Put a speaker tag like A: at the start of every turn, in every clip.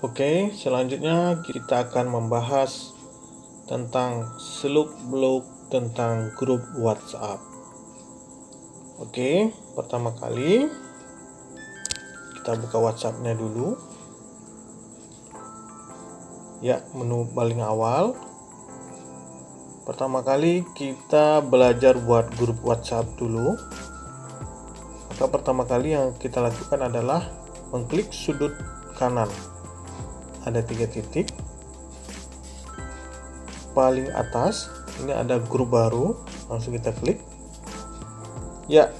A: Oke, selanjutnya kita akan membahas tentang seluk beluk tentang grup WhatsApp. Oke, pertama kali kita buka WhatsAppnya dulu. Ya, menu paling awal. Pertama kali kita belajar buat grup WhatsApp dulu. Maka pertama kali yang kita lakukan adalah mengklik sudut kanan. Ada tiga titik. Paling atas ini ada grup baru, langsung kita klik. Ya,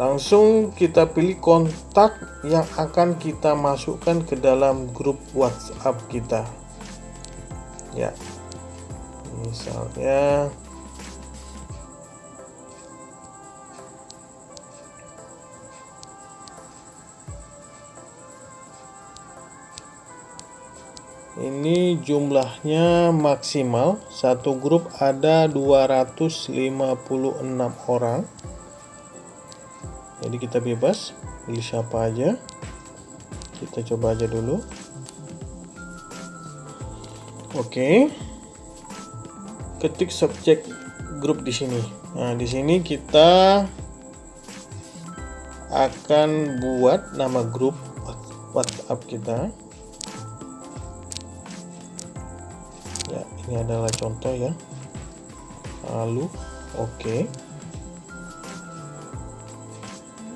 A: langsung kita pilih kontak yang akan kita masukkan ke dalam grup WhatsApp kita. Ya, misalnya ini jumlahnya maksimal. Satu grup ada 256 orang. Jadi kita bebas pilih siapa aja. Kita coba aja dulu. Oke. Ketik subjek grup di sini. Nah di sini kita akan buat nama grup WhatsApp kita ini adalah contoh ya. Lalu oke. Okay.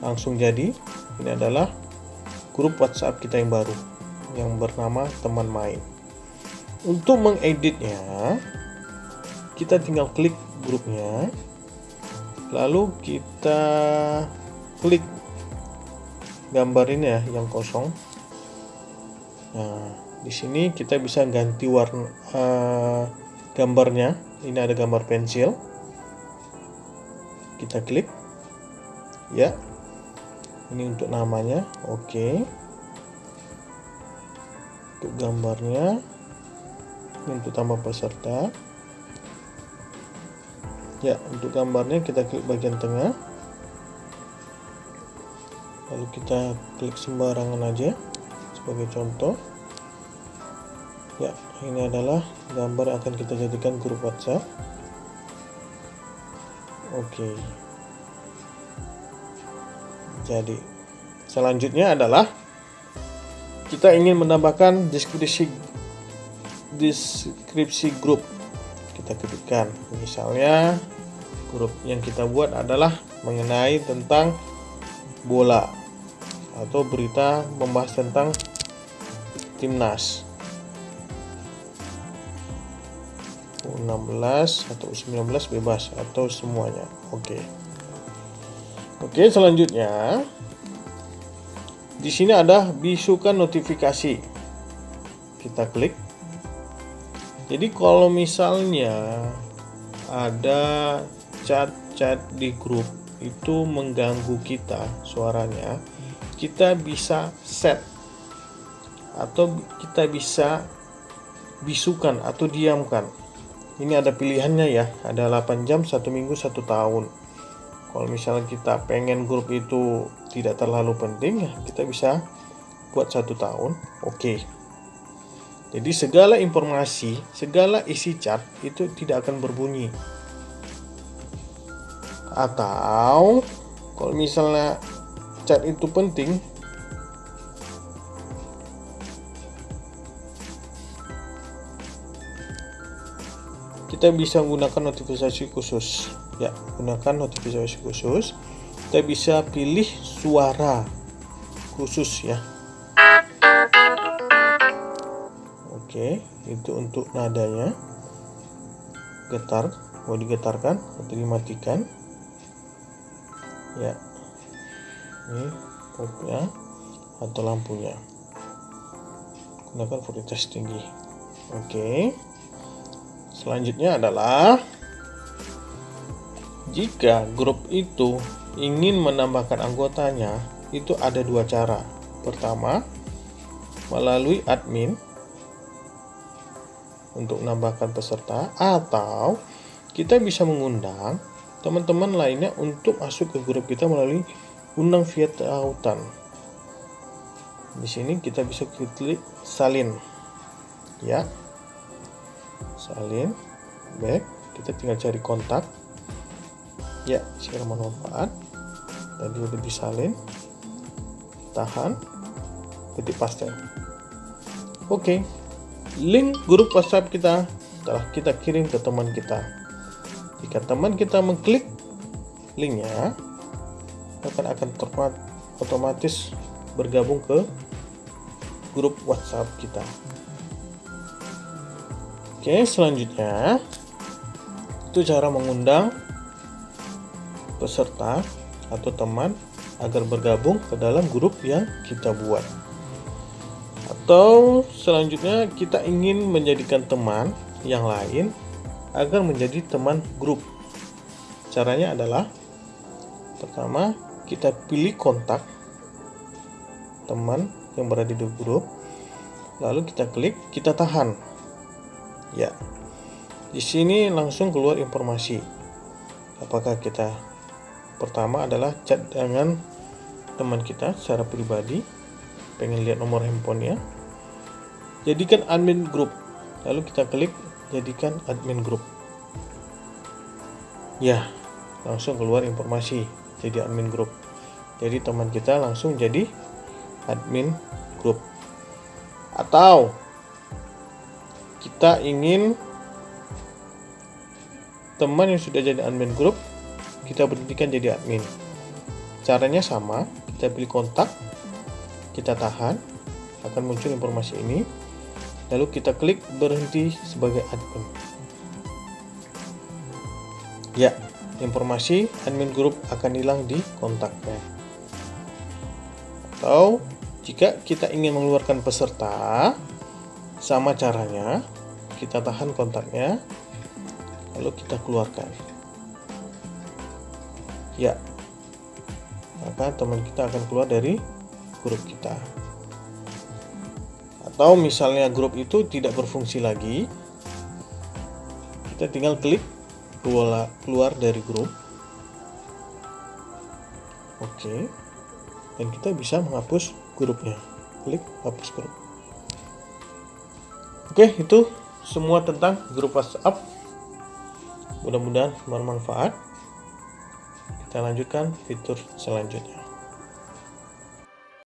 A: langsung jadi ini adalah grup WhatsApp kita yang baru yang bernama teman main. Untuk mengeditnya kita tinggal klik grupnya. Lalu kita klik gambar ini ya yang kosong. Nah di sini kita bisa ganti warna uh, gambarnya. Ini ada gambar pensil. Kita klik. Ya. Ini untuk namanya. Oke. Okay. untuk gambarnya. Ini untuk tambah peserta. Ya untuk gambarnya kita klik bagian tengah. Lalu kita klik sembarangan aja sebagai contoh ya ini adalah gambar yang akan kita jadikan grup WhatsApp. Oke. Jadi selanjutnya adalah kita ingin menambahkan deskripsi deskripsi grup. Kita ketikkan. Misalnya grup yang kita buat adalah mengenai tentang bola atau berita membahas tentang timnas U16 atau U19 bebas atau semuanya. Oke. Oke, selanjutnya di sini ada bisukan notifikasi. Kita klik. Jadi kalau misalnya ada chat-chat di grup itu mengganggu kita suaranya, kita bisa set atau kita bisa bisukan atau diamkan ini ada pilihannya ya. Ada 8 jam satu minggu satu tahun. Kalau misalnya kita pengen grup itu tidak terlalu penting ya kita bisa buat satu tahun. Oke. Okay. jadi segala informasi segala isi chat itu tidak akan berbunyi. Atau kalau misalnya chat itu penting kita bisa menggunakan notifikasi khusus. Ya gunakan notifikasi khusus. Kita bisa pilih suara khusus ya. Oke itu untuk nadanya. Getar mau digetarkan atau dimatikan. Ya. Ini popnya atau lampunya. Gunakan voltage tinggi. Oke Selanjutnya adalah jika grup itu ingin menambahkan anggotanya, itu ada dua cara. Pertama, melalui admin untuk menambahkan peserta atau kita bisa mengundang teman-teman lainnya untuk masuk ke grup kita melalui undang via tautan. di sini kita bisa klik salin ya salin back kita tinggal cari kontak. Ya share manfaat tadi udah disalin tahan. Ketik paste oke link grup whatsapp kita telah kita kirim ke teman kita. Jika teman kita mengklik linknya akan akan otomatis bergabung ke grup WhatsApp kita. Oke, selanjutnya itu cara mengundang peserta atau teman agar bergabung ke dalam grup yang kita buat. Atau selanjutnya kita ingin menjadikan teman yang lain agar menjadi teman grup. Caranya adalah pertama kita pilih kontak teman yang berada di grup lalu kita klik kita tahan ya. Di sini langsung keluar informasi. Apakah kita pertama adalah chat dengan teman kita secara pribadi pengen lihat nomor handphonenya. Jadikan admin grup lalu kita klik jadikan admin grup ya langsung keluar informasi jadi admin grup jadi teman kita langsung jadi admin grup atau kita ingin teman yang sudah jadi admin grup kita berhentikan jadi admin. Caranya sama kita pilih kontak kita tahan akan muncul informasi ini lalu kita klik berhenti sebagai admin. Ya informasi admin grup akan hilang di kontaknya. Atau jika kita ingin mengeluarkan peserta, sama caranya, kita tahan kontaknya, lalu kita keluarkan. Ya, maka teman kita akan keluar dari grup kita. Atau misalnya grup itu tidak berfungsi lagi, kita tinggal klik keluar dari grup. Oke, dan kita bisa menghapus grupnya klik hapus grup oke itu semua tentang grup WhatsApp. Mudah-mudahan bermanfaat. Kita lanjutkan fitur selanjutnya